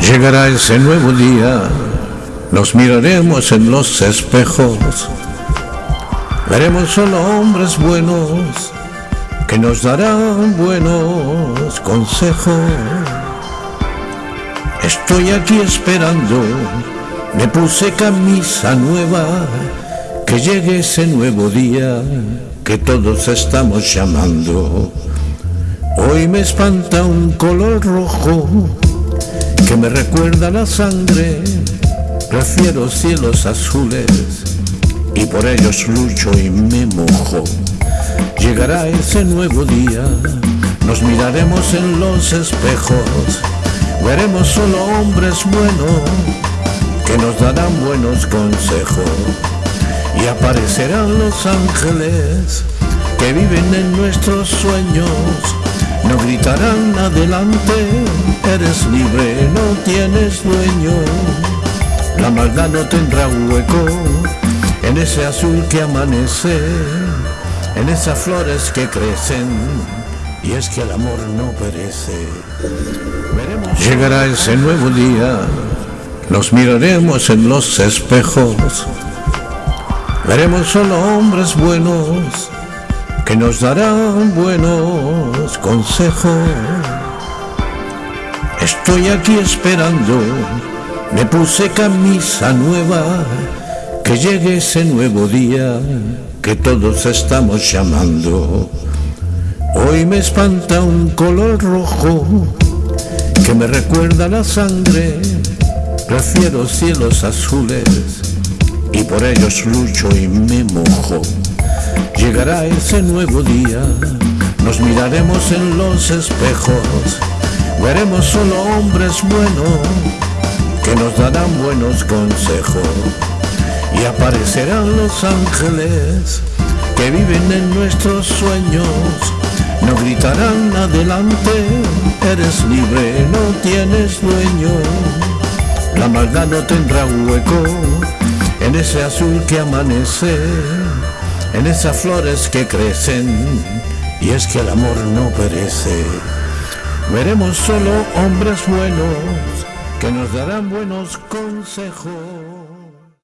Llegará ese nuevo día, nos miraremos en los espejos, veremos solo hombres buenos que nos darán buenos consejos. Estoy aquí esperando, me puse camisa nueva, que llegue ese nuevo día que todos estamos llamando. Hoy me espanta un color rojo que me recuerda la sangre, prefiero cielos azules y por ellos lucho y me mojo. Llegará ese nuevo día, nos miraremos en los espejos, veremos solo hombres buenos que nos darán buenos consejos y aparecerán los ángeles que viven en nuestros sueños no gritarán adelante, eres libre, no tienes dueño. La maldad no tendrá hueco en ese azul que amanece, en esas flores que crecen. Y es que el amor no perece. Llegará ese nuevo día, nos miraremos en los espejos, veremos solo hombres buenos que nos darán buenos consejos. Estoy aquí esperando, me puse camisa nueva, que llegue ese nuevo día que todos estamos llamando. Hoy me espanta un color rojo que me recuerda la sangre, prefiero cielos azules y por ellos lucho y me mojo. Llegará ese nuevo día, nos miraremos en los espejos, veremos solo hombres buenos que nos darán buenos consejos y aparecerán los ángeles que viven en nuestros sueños. No gritarán adelante, eres libre, no tienes dueño. La maldad no tendrá hueco en ese azul que amanece en esas flores que crecen, y es que el amor no perece. Veremos solo hombres buenos que nos darán buenos consejos.